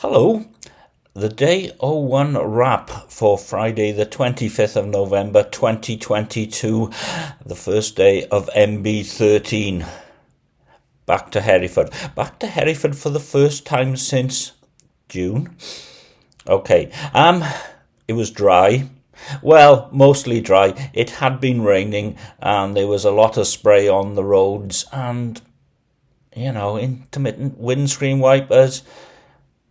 Hello. The day 01 wrap for Friday, the 25th of November 2022, the first day of MB13. Back to Hereford. Back to Hereford for the first time since June. Okay. Um, it was dry. Well, mostly dry. It had been raining and there was a lot of spray on the roads and, you know, intermittent windscreen wipers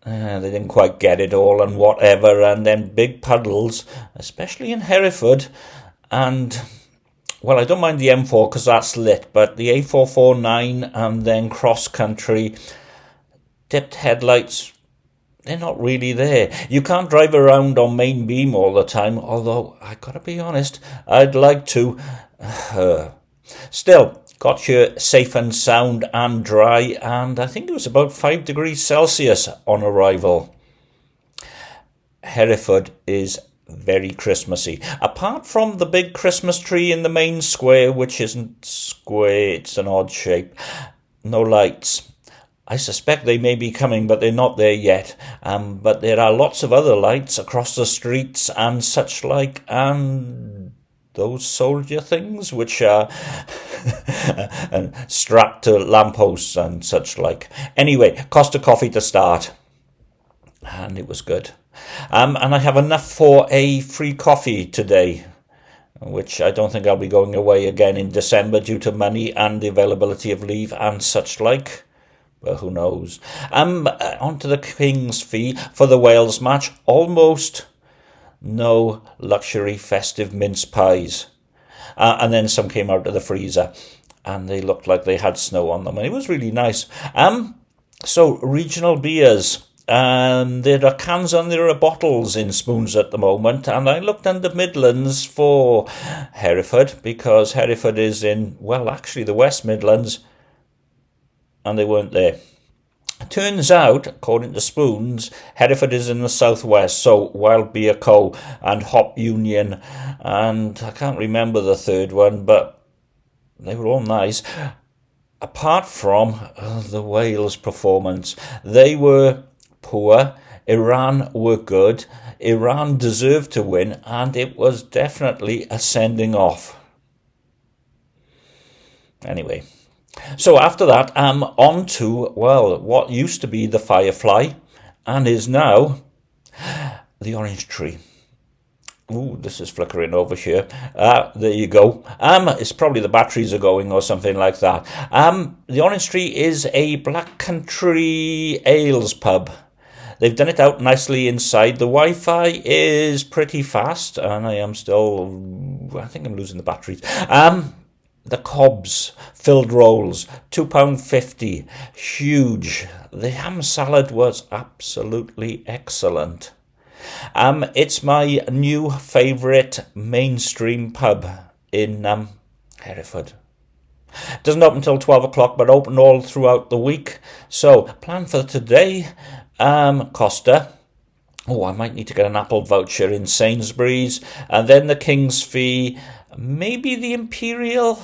uh, they didn't quite get it all and whatever, and then big puddles, especially in Hereford. And, well, I don't mind the M4 because that's lit, but the A449 and then cross country, dipped headlights, they're not really there. You can't drive around on main beam all the time, although I gotta be honest, I'd like to. Uh, still, got here safe and sound and dry, and I think it was about 5 degrees Celsius on arrival. Hereford is very Christmassy. Apart from the big Christmas tree in the main square, which isn't square, it's an odd shape, no lights. I suspect they may be coming, but they're not there yet. Um, but there are lots of other lights across the streets and such like, and those soldier things, which are strapped to lampposts and such like. Anyway, Costa coffee to start, and it was good. Um, and I have enough for a free coffee today, which I don't think I'll be going away again in December due to money and the availability of leave and such like. Well, who knows? Um, uh, on to the King's fee for the Wales match. Almost no luxury festive mince pies. Uh, and then some came out of the freezer and they looked like they had snow on them. And it was really nice. Um, so, regional beers. And there are cans and there are bottles in spoons at the moment. And I looked in the Midlands for Hereford because Hereford is in, well, actually the West Midlands, and they weren't there. Turns out, according to Spoons, Hereford is in the southwest, so Wild Beer Co. and Hop Union, and I can't remember the third one, but they were all nice. Apart from uh, the Wales performance, they were poor. Iran were good. Iran deserved to win, and it was definitely a sending off. Anyway. So after that, I'm on to, well, what used to be the Firefly and is now the Orange Tree. Ooh, this is flickering over here. Uh, there you go. Um, it's probably the batteries are going or something like that. Um, the Orange Tree is a Black Country Ales pub. They've done it out nicely inside. The Wi-Fi is pretty fast, and I am still. I think I'm losing the batteries. Um, the cobs filled rolls £2.50 huge. The ham salad was absolutely excellent. Um it's my new favorite mainstream pub in um hereford. Doesn't open until 12 o'clock but open all throughout the week. So plan for today um costa Oh, I might need to get an Apple voucher in Sainsbury's, and then the King's fee, maybe the Imperial,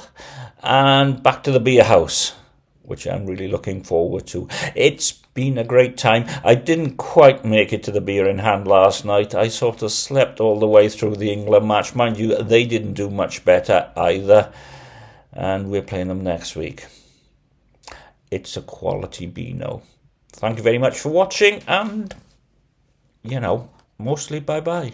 and back to the beer house, which I'm really looking forward to. It's been a great time. I didn't quite make it to the beer in hand last night. I sort of slept all the way through the England match. Mind you, they didn't do much better either, and we're playing them next week. It's a quality Beano. Thank you very much for watching, and, you know, mostly bye-bye.